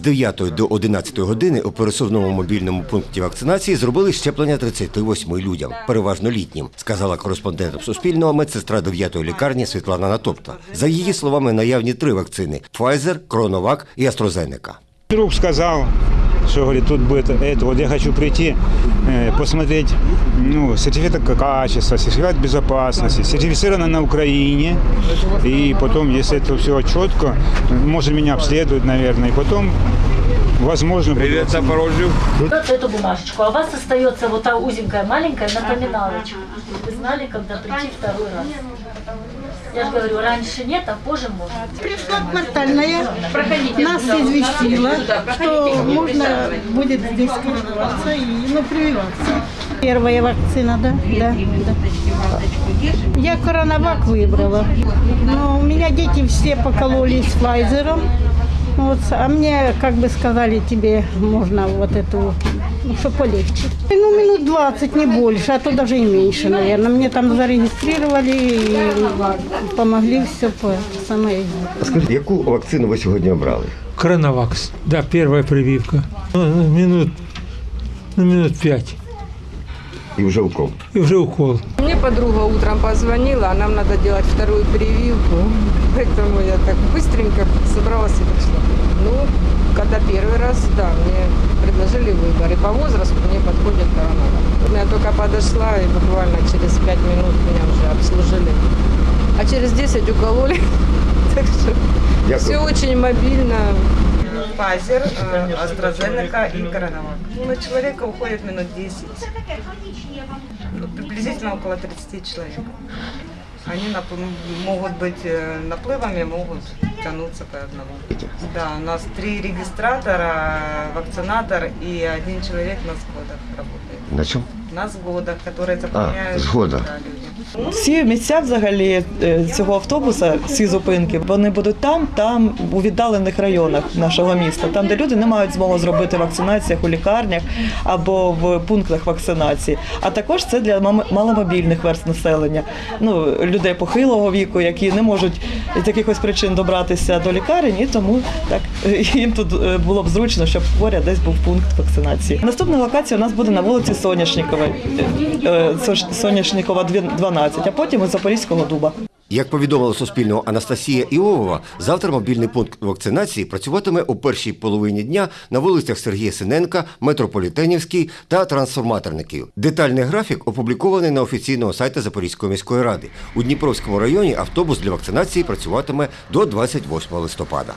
З 9 до 11 години у пересувному мобільному пункті вакцинації зробили щеплення 38 людям, переважно літнім, сказала кореспондентам Суспільного медсестра 9-ї лікарні Світлана Натопта. За її словами, наявні три вакцини – Pfizer, Кроновак і AstraZeneca. Друг сказав, що говорить, тут буде это. Вот я хочу прийти, посмотреть ну, сертификат качества, сертификат безопасности, сертифицировано на Украине. И потом, если это все четко, может меня обследуют, наверное. И потом, возможно, Привет, Запорожью. Вот эту бумажечку, а у вас остается вот та узенькая маленькая напоминалочка. Вы знали, когда прийти второй раз. Я же говорю, раньше нет, а позже можно. Пришла квартальная, нас известила, что можно будет здесь короноваться и ну, прививаться. Первая вакцина, да? Да. да. Я коронавак выбрала, но у меня дети все покололись Файзером. Ну, вот, а мне, как бы сказали, тебе можно вот эту, ну, что полегче. Ну, минут 20, не больше, а то даже и меньше, наверное. Мне там зарегистрировали и помогли все по самой. А скажите, какую вакцину ви сьогодні обрали? Коронавакс, да, первая прививка. Ну, ну минут, ну, минут пять. И уже укол. И уже укол. Мне подруга утром позвонила, а нам надо делать вторую прививку. Поэтому я так быстренько собралась и пришла. Ну, когда первый раз, да, мне предложили выбор. И по возрасту мне подходит коронавирус. Я только подошла, и буквально через пять минут меня уже обслужили. А через 10 укололи. Так что все очень мобильно. Pfizer, э, AstraZeneca и Коронавак. Ну, на человека уходит минут 10. Ну, приблизительно около 30 человек. Они могут быть э, наплывами, могут тянуться по одному. Да, у нас три регистратора, вакцинатор и один человек на сходах работает. На чому? На сходах, которые заполняют сходах. да. Всі місця взагалі е, цього автобуса, всі зупинки, вони будуть там, там у віддалених районах нашого міста, там, де люди не мають змоги зробити вакцинацію у лікарнях або в пунктах вакцинації. А також це для маломобільних верст населення, ну людей похилого віку, які не можуть з якихось причин добратися до лікарень, і тому так їм тут е, було б зручно, щоб поряд десь був пункт вакцинації. Наступна локація у нас буде на вулиці Соняшникової, Сош- Соняшникова 12, а потім із Запорізького дуба. Як повідомила Суспільного Анастасія Іовова, завтра мобільний пункт вакцинації працюватиме у першій половині дня на вулицях Сергія Синенка, Метрополітенівській та Трансформаторників. Детальний графік опублікований на офіційному сайті Запорізької міської ради. У Дніпровському районі автобус для вакцинації працюватиме до 28 листопада.